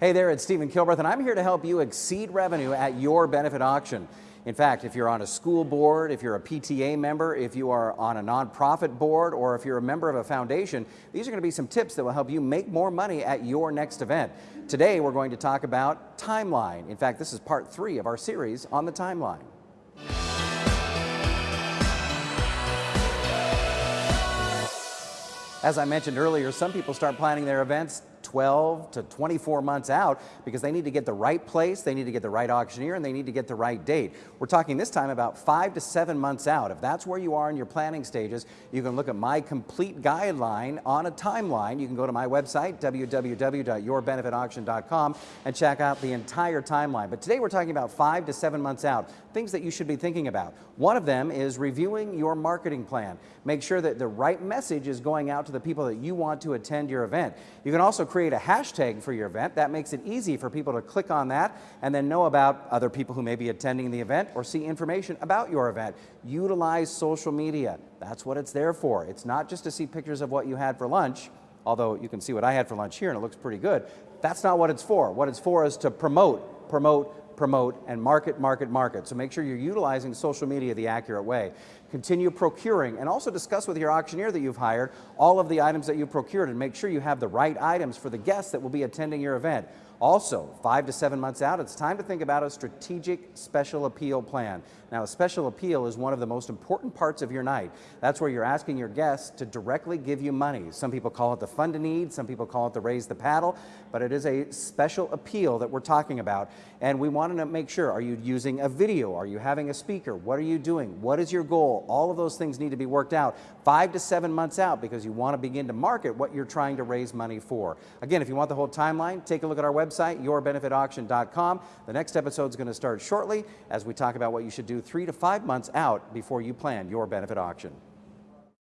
Hey there, it's Stephen Kilbreth, and I'm here to help you exceed revenue at your benefit auction. In fact, if you're on a school board, if you're a PTA member, if you are on a nonprofit board, or if you're a member of a foundation, these are going to be some tips that will help you make more money at your next event. Today, we're going to talk about timeline. In fact, this is part three of our series on the timeline. As I mentioned earlier, some people start planning their events 12 to 24 months out because they need to get the right place, they need to get the right auctioneer, and they need to get the right date. We're talking this time about five to seven months out. If that's where you are in your planning stages, you can look at my complete guideline on a timeline. You can go to my website, www.yourbenefitauction.com, and check out the entire timeline. But today we're talking about five to seven months out, things that you should be thinking about. One of them is reviewing your marketing plan. Make sure that the right message is going out to the people that you want to attend your event. You can also create a hashtag for your event. That makes it easy for people to click on that and then know about other people who may be attending the event or see information about your event. Utilize social media. That's what it's there for. It's not just to see pictures of what you had for lunch, although you can see what I had for lunch here and it looks pretty good. That's not what it's for. What it's for is to promote, promote, promote, and market, market, market. So make sure you're utilizing social media the accurate way. Continue procuring and also discuss with your auctioneer that you've hired all of the items that you procured and make sure you have the right items for the guests that will be attending your event. Also, five to seven months out, it's time to think about a strategic special appeal plan. Now, a special appeal is one of the most important parts of your night. That's where you're asking your guests to directly give you money. Some people call it the fund to need, some people call it the raise the paddle, but it is a special appeal that we're talking about. And we want to make sure, are you using a video? Are you having a speaker? What are you doing? What is your goal? All of those things need to be worked out five to seven months out because you want to begin to market what you're trying to raise money for. Again, if you want the whole timeline, take a look at our website, yourbenefitauction.com. The next episode is going to start shortly as we talk about what you should do three to five months out before you plan your benefit auction.